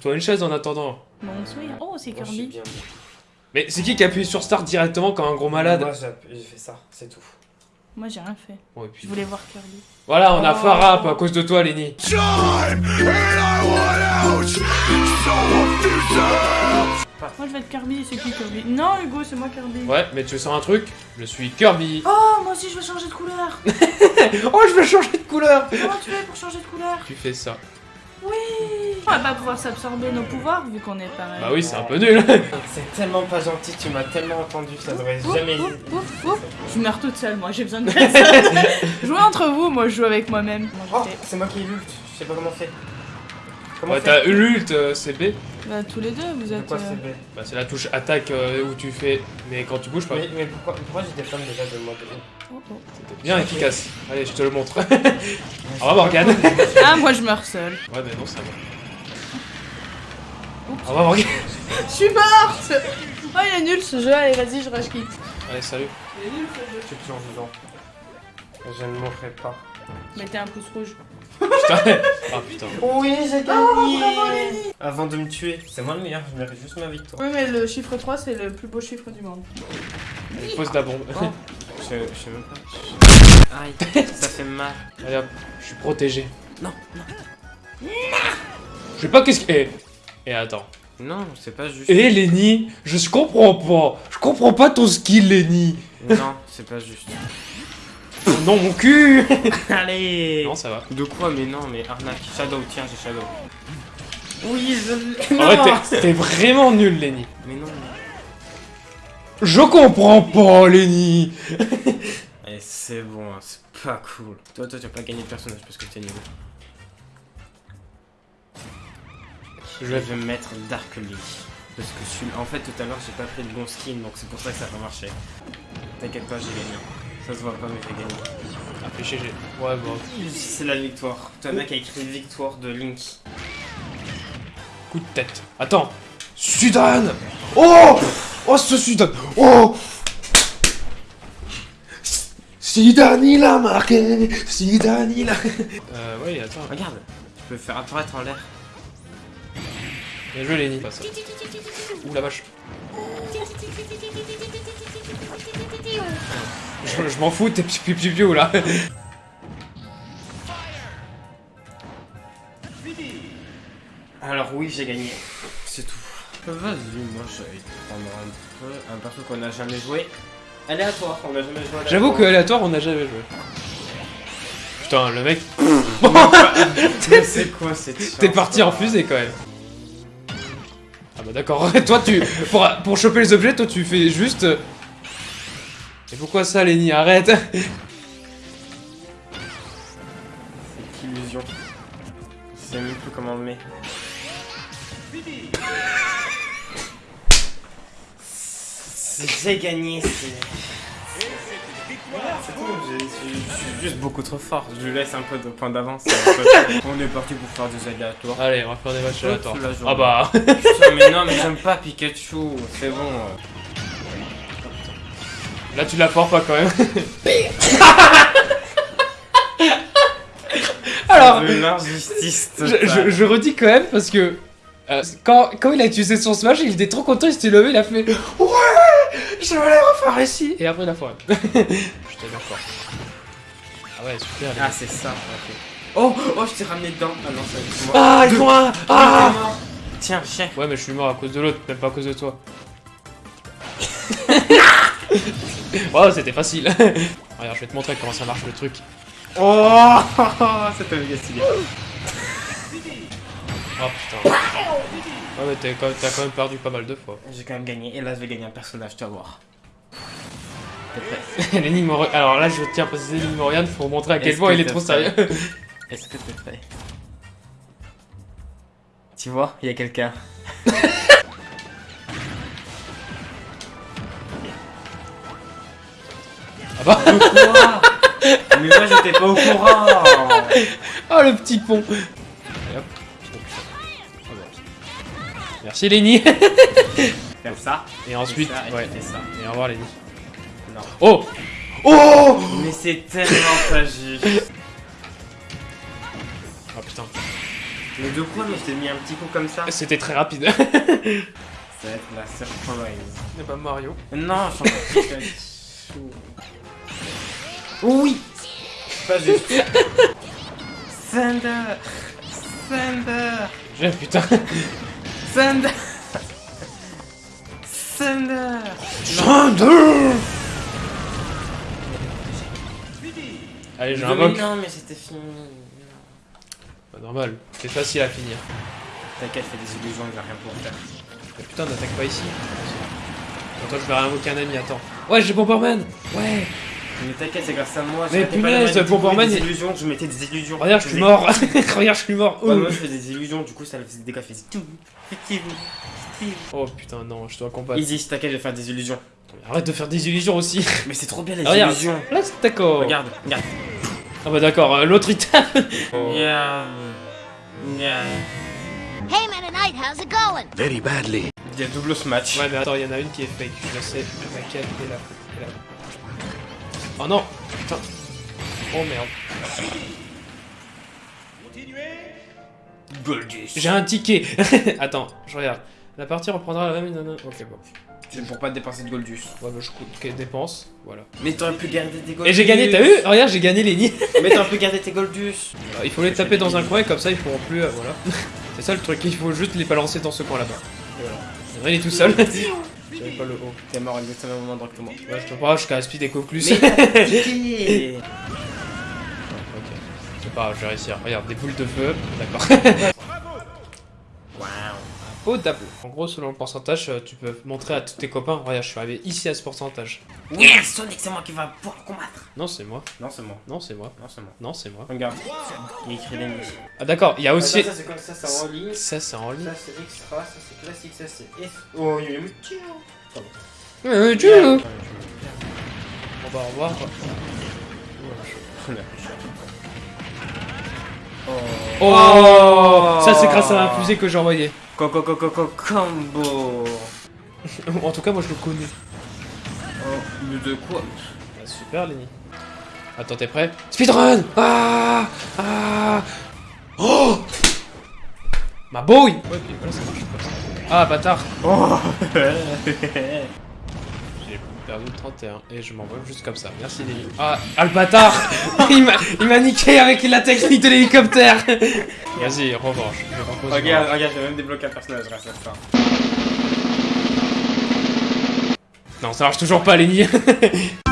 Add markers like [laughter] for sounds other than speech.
Toi une chaise en attendant. Bon. Oh, c'est Moi, je sais Kirby. bien. Mais c'est qui qui appuie sur start directement comme un gros malade Moi, j'ai j'ai fait ça, c'est tout. Moi, j'ai rien fait. Bon, et puis- Je voulais voir Kirby. Voilà, on a Oh. Farah à cause de toi, Lenny. Moi, je vais être Kirby. C'est qui Kirby? Non, Hugo, c'est moi Kirby. Ouais, mais tu sens un truc? Je suis Kirby. Oh, moi aussi, je veux changer de couleur. [laughs] Oh, je vais changer de couleur Comment tu fais pour changer de couleur? Tu fais ça. Oui. On va pas pouvoir s'absorber nos pouvoirs vu qu'on est pareil. Bah oui, c'est un peu nul. [laughs] C'est tellement pas gentil, tu m'as tellement entendu, ça devrait Ouf, jamais. ouf, ouf, ouf. Je meurs toute seule, moi, j'ai besoin de personne. [laughs] Jouez entre vous, moi, je joue avec moi-même. Moi, Oh, c'est moi qui ai lutte, je sais pas comment faire. Comment Ouais, t'as l'ult, euh, c'est B. Bah, tous les deux, vous êtes. euh, c'est B Bah, c'est la touche attaque euh, où tu fais. Mais quand tu bouges pas. Mais, mais pourquoi, pourquoi des flammes déjà de mode oh, oh. C'était bien efficace. Allez, je te le montre. [laughs] Au revoir, Morgane. [laughs] Ah, moi, je meurs seule. Ouais, mais non, ça va. Oups. Au revoir, Morgane. Je suis morte Oh, il est nul ce jeu, allez, vas-y, je rush quitte. Allez, salut. Il est nul ce jeu. Je suis toujours vivant. Je ne mourrai pas. Mettez un pouce rouge. Putain. [laughs] Ah putain. Oui, j'ai gagné Avant de me tuer, c'est moi le meilleur, je mérite juste ma victoire. Oui, mais le chiffre 3, c'est le plus beau chiffre du monde. Il pose la bombe. Oh. Je, je sais même pas. Aïe, ça fait mal. Allez hop, je suis protégé. Non, Je sais pas qu'est-ce que. Eh, eh, attends. non, c'est pas juste. Eh, Lenny, je comprends pas. Je comprends pas ton skill, Lenny. Non, c'est pas juste. Non, mon cul. [laughs] Allez Non, ça va. De quoi Mais non, mais arnaque. Shadow, tiens, j'ai Shadow. Oui, je l'ai. En vrai, Non. t'es- t'es vraiment nul, Lenny. Mais non. Je comprends pas, Lenny. [laughs] Eh, c'est bon, hein, c'est pas cool. Toi, toi, tu vas pas gagner de personnage parce que t'es nul. Je vais vais mettre Dark Link. Parce que je suis... En fait, tout à l'heure, j'ai pas pris de bon skin, donc c'est pour ça que ça a pas marché. T'inquiète pas, j'ai gagné. Ça se voit pas, mais j'ai gagné. Ah, j'ai- Ouais, bon. C'est la victoire. Toi, mec a écrit victoire de Link. Coup de tête. Attends. Sudan Oh Oh, ce Sudan Oh Sudan, il a marqué Sudan, il a... Euh, ouais, attends. Regarde, tu peux faire apparaître en l'air. Bien joué, Lenny. Pas ça. Ouh, la vache. Je, je m'en fous, t'es piu piu piu là. Alors oui, j'ai gagné. C'est tout. Vas-y, moi je vais prendre un peu un perso qu'on n'a jamais joué. Aléatoire, on n'a jamais joué aléatoire. J'avoue que aléatoire, on n'a jamais joué. Putain, le mec, [laughs] c'est quoi cette t'es parti en fusée quand même. Ah bah d'accord, [laughs] toi tu... Pour, pour choper les objets, toi tu fais juste... Et pourquoi ça, Lenny? Arrête [laughs] C'est qu'illusion. Je sais même plus comment on le met. C'est- J'ai gagné, c'est. C'est tout, je suis juste beaucoup trop fort. Je lui laisse un peu de point d'avance. [laughs] On est parti pour faire des aléatoires. Allez, on va faire des matchs aléatoires. Ah bah... [laughs] Putain, mais non, mais j'aime pas Pikachu, c'est bon. Là tu la foires pas quand même. [laughs] Alors, je, je- je redis quand même parce que... euh, quand, quand il a utilisé son smash, il était trop content, il s'était levé, il a fait Ouais [laughs] Je vais les refaire ici Et après il a foiré. Putain d'accord. Ah ouais, super. Ah, c'est ça, ok. Oh, oh, je t'ai ramené dedans. Ah non, c'est moi. Ah, ils font un Ah Tiens, chef. Ouais, mais je suis mort à cause de l'autre, même pas à cause de toi. [laughs] wow, c'était facile. [laughs] Regarde, je vais te montrer comment ça marche le truc. Oh, c'était méga stylé. Oh putain. Ouais, mais t'as quand, même- t'as quand même perdu pas mal de fois. J'ai quand même gagné, et là, je vais gagner un personnage, tu vas voir. T'es prêt [laughs] L'énigme Alors là, je tiens à préciser l'énigme Oriane pour montrer à quel point que il est trop sérieux. [laughs] Est-ce que t'es prêt Tu vois, il y a quelqu'un. Ah bah Mais moi, j'étais pas au courant. [laughs] Oh le petit pont Merci Lenny [laughs] Faire ça. Et ensuite, ça, et ouais. ça. Et au revoir Lenny. Non. Oh Oh Mais c'est tellement pas juste. Oh putain. Mais de quoi Mais je t'ai mis un petit coup comme ça. C'était très rapide. [laughs] Ça va être la surprise. Et bah Mario. Non, je suis Pikachu. Oui Pas juste. [laughs] Thunder Thunder J'ai putain. Thunder Thunder Thunder Allez, j'ai un mock. Non, mais c'était fini. Bah, normal, c'est facile à finir. T'inquiète, fais des illusions, il va rien pour faire. Mais putain, n'attaque pas ici. Attends, je vais rien invoquer un ami, attends. Ouais, j'ai Bomberman Ouais Mais t'inquiète, c'est grâce à moi. Mais punaise, Bomberman, des il- illusions, je mettais des illusions. Regarde, je suis mort [laughs] Regarde, je suis mort Oh. moi je faisais des illusions, du coup ça faisait des dégâts, tout. Oh putain, non, je dois combattre. Easy, t'inquiète, je vais faire des illusions. Arrête de faire des illusions aussi [laughs] Mais c'est trop bien les Ah, regarde. illusions. Là, c'est d'accord Regarde, regarde. Ah bah d'accord, euh, l'autre il [laughs] tape Yeah. Yeah. Hey, Meta Knight, how's it going? Very badly. Il y a double smash. Ouais, mais attends, il y en a une qui est fake, je sais. Laquelle est là, est là. Oh non Putain Oh merde. Goldus. J'ai un ticket [laughs] Attends, je regarde. La partie reprendra la même... Ok, bon. C'est pour pas dépenser de Goldus. Ouais, bah je coûte ok, dépense, voilà. Mais t'aurais pu garder tes Goldus. Et j'ai gagné, t'as vu Regarde, j'ai gagné les nids Mais t'aurais pu garder tes Goldus. Alors, Il faut les taper dans un coin, comme ça ils pourront plus... euh, voilà. [laughs] C'est ça le truc, il faut juste les balancer dans ce coin là-bas. Et voilà. Il est tout seul. [laughs] J'avais pas le haut. T'es mort exactement au que moi. Ouais, je peux pas, je gaspille des conclus. Mais t'as [laughs] piqué. Ok, c'est pas grave, je vais réussir. Regarde, des boules de feu, d'accord. [laughs] Potable. En gros, selon le pourcentage, euh, tu peux montrer à tous tes copains. Regarde, je suis arrivé ici à ce pourcentage. Oui, Sonic, c'est moi qui va pouvoir combattre. Non, c'est moi. Non, c'est moi. Non, c'est moi. Non, c'est moi. Non, c'est moi. Regarde. Il écrit l'ennemi. Ah, d'accord, il y a aussi. ça c'est comme ça, c'est en ligne. Ça, c'est en ligne. Ça c'est extra, ça c'est classique, ça c'est S. Oh, il y a eu Euh, tu- Yeah. On va revoir. Oh, Ça, c'est grâce à la fusée que j'ai envoyée. Coco coco coco combo. [laughs] en tout cas, moi, je le connais. Oh, mais de quoi Ah, super, Lenny. Attends, t'es prêt? Speedrun Ah Ah Oh Ma boy Ouais, voilà, ça marche. Ah, bâtard Oh [laughs] perdu 31 et je m'envole juste comme ça. Merci Lenny. Ah, ah le bâtard Il m'a il m'a niqué avec la technique de l'hélicoptère [laughs] Vas-y, revanche. Je propose Regarde, regarde, j'ai même débloqué un personnage grâce à ça. Non, ça marche toujours pas, Lenny [laughs]